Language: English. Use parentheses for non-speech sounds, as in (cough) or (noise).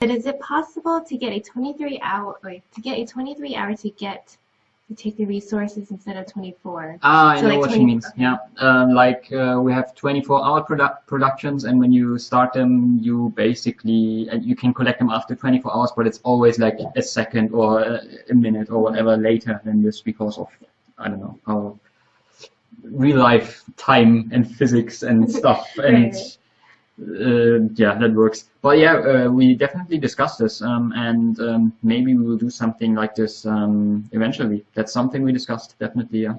But is it possible to get a 23 hour, or to get a 23 hour to get to take the resources instead of 24? Ah, I So know like what she 20 means. Yeah, um, like uh, we have 24-hour produ- productions, and when you start them, you basically and you can collect them after 24 hours, but it's always like a second or a, a minute or whatever later than this because of I don't know how real life time and physics and (laughs) stuff and. Uh, yeah, that works. But yeah, uh, we definitely discussed this, um, and um, maybe we will do something like this um, eventually. That's something we discussed, definitely. Yeah.